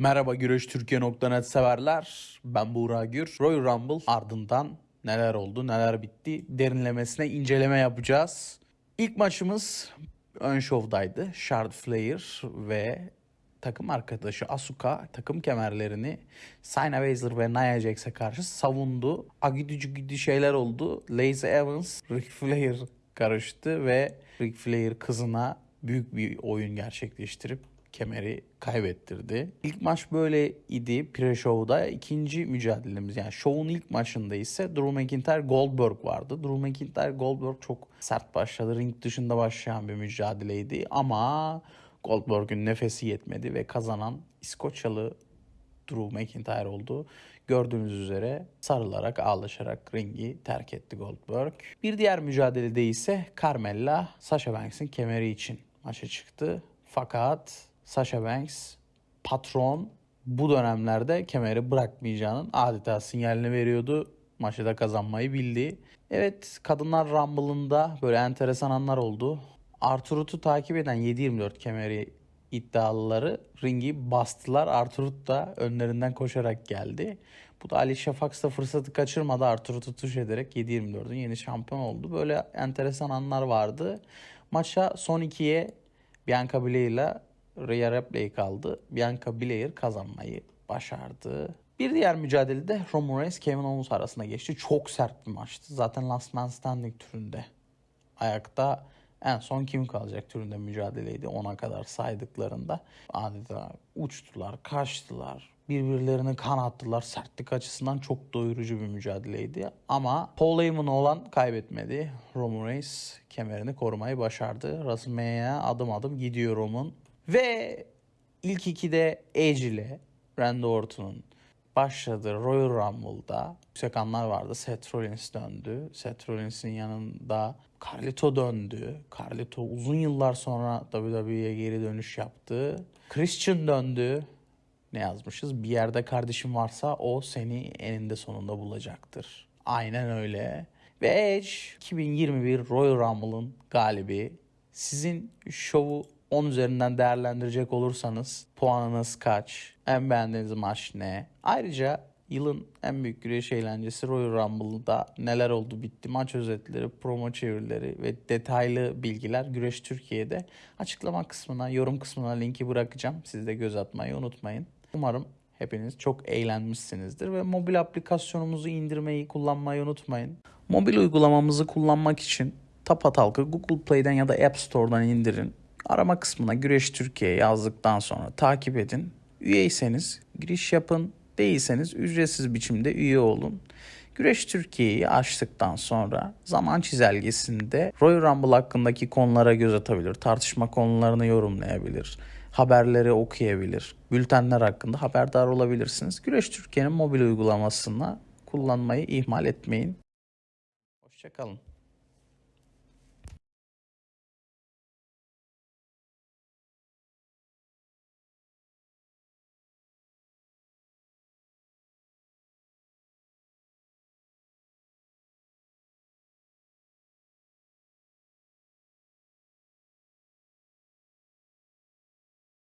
Merhaba güreştürkiye.net severler. Ben Buğra Gür. Royal Rumble ardından neler oldu, neler bitti derinlemesine inceleme yapacağız. İlk maçımız ön şovdaydı. Charlotte Flair ve takım arkadaşı Asuka takım kemerlerini Shayna Baszler ve Nia Jax'e karşı savundu. Agidücü güdü şeyler oldu. Lacey Evans, Ric Flair karıştı ve Ric Flair kızına büyük bir oyun gerçekleştirip kemeri kaybettirdi. İlk maç böyle idi pre-show'da. İkinci mücadelemiz yani show'un ilk maçında ise Drew McIntyre Goldberg vardı. Drew McIntyre Goldberg çok sert başladı. Ring dışında başlayan bir mücadeleydi ama Goldberg'ün nefesi yetmedi ve kazanan İskoçyalı Drew McIntyre oldu. Gördüğünüz üzere sarılarak ağlaşarak ringi terk etti Goldberg. Bir diğer mücadelede ise Carmella Sasha Banks'in kemeri için maça çıktı. Fakat Sasha Banks patron bu dönemlerde kemeri bırakmayacağının adeta sinyalini veriyordu. Maçı da kazanmayı bildi. Evet kadınlar Rumble'ında böyle enteresan anlar oldu. Arturut'u takip eden 7-24 kemeri iddialıları ringi bastılar. Arturut da önlerinden koşarak geldi. Bu da Alicia Fox da fırsatı kaçırmadı. Arturut'u tuş ederek 7-24'ün yeni şampiyon oldu. Böyle enteresan anlar vardı. Maça son ikiye Bianca Belair ile Rhea Ripley kaldı. Bianca Belair kazanmayı başardı. Bir diğer mücadelede Roman Reigns Kevin Owens arasında geçti. Çok sert bir maçtı. Zaten Last Man Standing türünde ayakta en son kim kalacak türünde mücadeleydi ona kadar saydıklarında. Adeta uçtular, kaçtılar, birbirlerini kanattılar. Sertlik açısından çok doyurucu bir mücadeleydi. Ama Paul Heyman olan kaybetmedi. Roman Reigns kemerini korumayı başardı. WrestleMania'ya adım adım gidiyor Roman. Ve ilk ikide Edge ile Randy Orton'un başladığı Royal Rumble'da yüksek anlar vardı. Seth Rollins döndü. Seth Rollins'in yanında Carlito döndü. Carlito uzun yıllar sonra WWE'ye geri dönüş yaptı. Christian döndü. Ne yazmışız? Bir yerde kardeşim varsa o seni eninde sonunda bulacaktır. Aynen öyle. Ve Edge 2021 Royal Rumble'ın galibi. Sizin şovu 10 üzerinden değerlendirecek olursanız puanınız kaç? En beğendiğiniz maç ne? Ayrıca yılın en büyük güreş eğlencesi Royal Rumble'da neler oldu bitti maç özetleri, promo çevirileri ve detaylı bilgiler Güreş Türkiye'de açıklama kısmına, yorum kısmına linki bırakacağım. Siz de göz atmayı unutmayın. Umarım hepiniz çok eğlenmişsinizdir ve mobil aplikasyonumuzu indirmeyi, kullanmayı unutmayın. Mobil uygulamamızı kullanmak için Tapatalk'ı Google Play'den ya da App Store'dan indirin. Arama kısmına Güreş Türkiye yazdıktan sonra takip edin. Üyeyseniz giriş yapın. Değilseniz ücretsiz biçimde üye olun. Güreş Türkiye'yi açtıktan sonra zaman çizelgesinde Royal Rumble hakkındaki konulara göz atabilir, tartışma konularını yorumlayabilir, haberleri okuyabilir, bültenler hakkında haberdar olabilirsiniz. Güreş Türkiye'nin mobil uygulamasını kullanmayı ihmal etmeyin. Hoşçakalın.